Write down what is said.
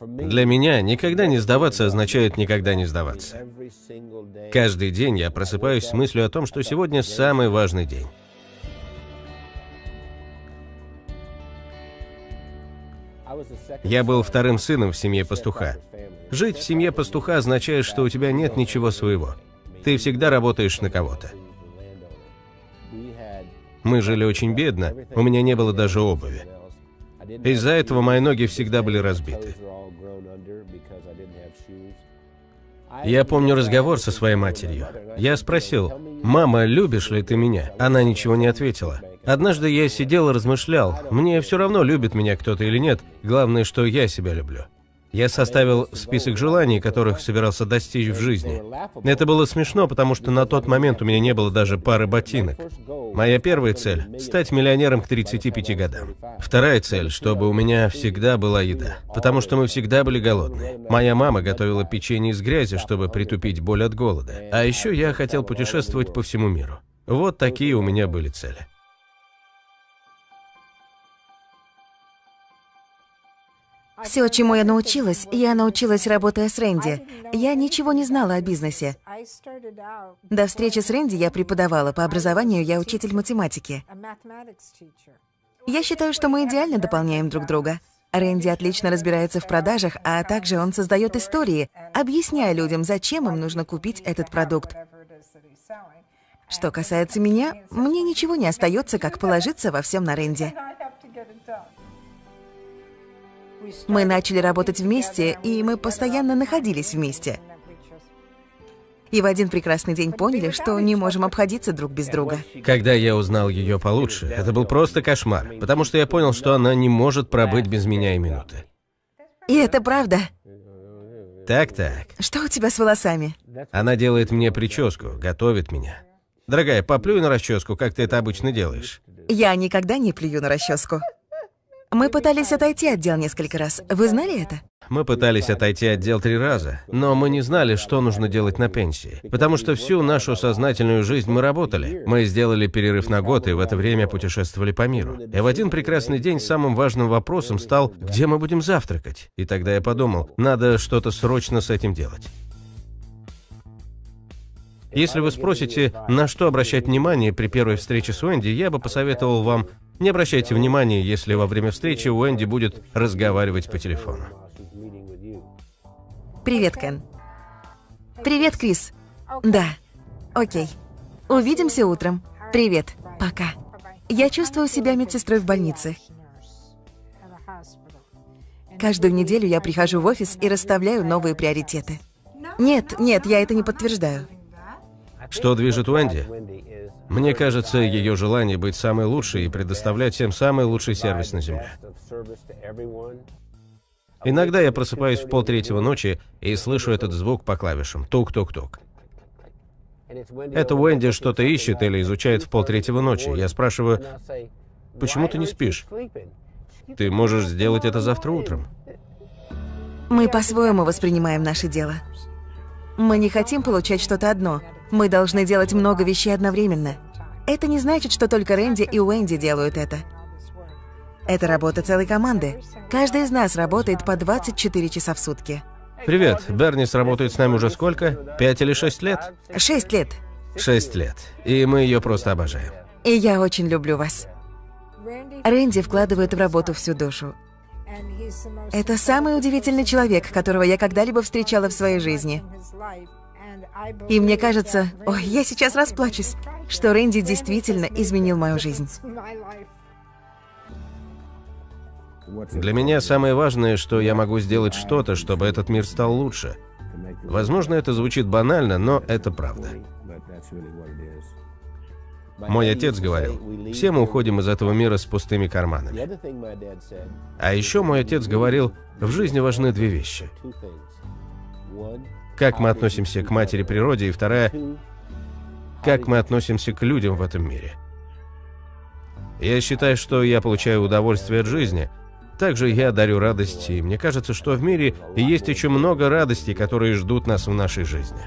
Для меня никогда не сдаваться означает никогда не сдаваться. Каждый день я просыпаюсь с мыслью о том, что сегодня самый важный день. Я был вторым сыном в семье пастуха. Жить в семье пастуха означает, что у тебя нет ничего своего. Ты всегда работаешь на кого-то. Мы жили очень бедно, у меня не было даже обуви. Из-за этого мои ноги всегда были разбиты. Я помню разговор со своей матерью. Я спросил, «Мама, любишь ли ты меня?» Она ничего не ответила. Однажды я сидел и размышлял, мне все равно, любит меня кто-то или нет, главное, что я себя люблю. Я составил список желаний, которых собирался достичь в жизни. Это было смешно, потому что на тот момент у меня не было даже пары ботинок. Моя первая цель – стать миллионером к 35 годам. Вторая цель – чтобы у меня всегда была еда, потому что мы всегда были голодны. Моя мама готовила печенье из грязи, чтобы притупить боль от голода. А еще я хотел путешествовать по всему миру. Вот такие у меня были цели. Все, чему я научилась, я научилась, работая с Рэнди. Я ничего не знала о бизнесе. До встречи с Рэнди я преподавала. По образованию я учитель математики. Я считаю, что мы идеально дополняем друг друга. Рэнди отлично разбирается в продажах, а также он создает истории, объясняя людям, зачем им нужно купить этот продукт. Что касается меня, мне ничего не остается, как положиться во всем на Рэнди. Мы начали работать вместе, и мы постоянно находились вместе. И в один прекрасный день поняли, что не можем обходиться друг без друга. Когда я узнал ее получше, это был просто кошмар, потому что я понял, что она не может пробыть без меня и минуты. И это правда. Так-так. Что у тебя с волосами? Она делает мне прическу, готовит меня. Дорогая, поплюй на расческу, как ты это обычно делаешь. Я никогда не плюю на расческу. Мы пытались отойти от дел несколько раз. Вы знали это? Мы пытались отойти от дел три раза, но мы не знали, что нужно делать на пенсии. Потому что всю нашу сознательную жизнь мы работали. Мы сделали перерыв на год и в это время путешествовали по миру. И в один прекрасный день самым важным вопросом стал, где мы будем завтракать. И тогда я подумал, надо что-то срочно с этим делать. Если вы спросите, на что обращать внимание при первой встрече с Уэнди, я бы посоветовал вам не обращайте внимания, если во время встречи Уэнди будет разговаривать по телефону. Привет, Кен. Привет, Крис. Да. Окей. Увидимся утром. Привет. Пока. Я чувствую себя медсестрой в больнице. Каждую неделю я прихожу в офис и расставляю новые приоритеты. Нет, нет, я это не подтверждаю. Что движет Уэнди? Мне кажется, ее желание быть самой лучшей и предоставлять всем самый лучший сервис на Земле. Иногда я просыпаюсь в полтретьего ночи и слышу этот звук по клавишам. Тук-тук-тук. Это Уэнди что-то ищет или изучает в полтретьего ночи. Я спрашиваю, почему ты не спишь? Ты можешь сделать это завтра утром. Мы по-своему воспринимаем наше дело. Мы не хотим получать что-то одно. Мы должны делать много вещей одновременно. Это не значит, что только Рэнди и Уэнди делают это. Это работа целой команды. Каждый из нас работает по 24 часа в сутки. Привет. Бернис работает с нами уже сколько? Пять или шесть лет? Шесть лет. Шесть лет. И мы ее просто обожаем. И я очень люблю вас. Рэнди вкладывает в работу всю душу. Это самый удивительный человек, которого я когда-либо встречала в своей жизни. И мне кажется, ой, я сейчас расплачусь, что Рэнди действительно изменил мою жизнь. Для меня самое важное, что я могу сделать что-то, чтобы этот мир стал лучше. Возможно, это звучит банально, но это правда. Мой отец говорил, все мы уходим из этого мира с пустыми карманами. А еще мой отец говорил, в жизни важны две вещи. Как мы относимся к матери природе, и вторая, как мы относимся к людям в этом мире. Я считаю, что я получаю удовольствие от жизни. Также я дарю радость, и мне кажется, что в мире есть еще много радостей, которые ждут нас в нашей жизни.